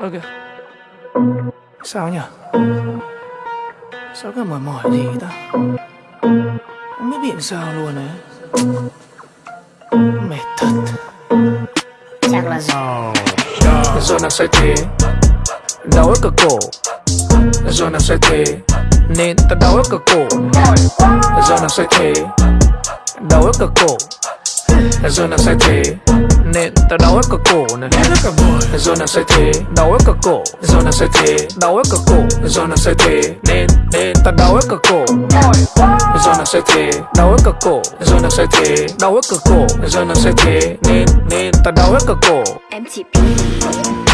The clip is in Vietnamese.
Ok. Sao nhỉ? Sao cứ mỏi mỏi gì ta? Không biết biện sao luôn đấy Mệt thật. Chắc là Do nó sai thế. Đau ở cả cổ. Do nó sai thế. Nên ta đau ở cả cổ. Do nó sai thế. Đau ở cả cổ. Do nó sai thế Nên ta đau ở cả cổ này Do nó sai thế Đau ở cả cổ. Do nó sai thế Đau ở cả cổ. Do nó sai thế Nên Nên ta đau ở cả cổ. Do nó sai thế Đau ở cả cổ. Do nó sai thế Đau ở cả cổ. Do nó sai thế Nên Nên ta đau ở cả cổ. MTP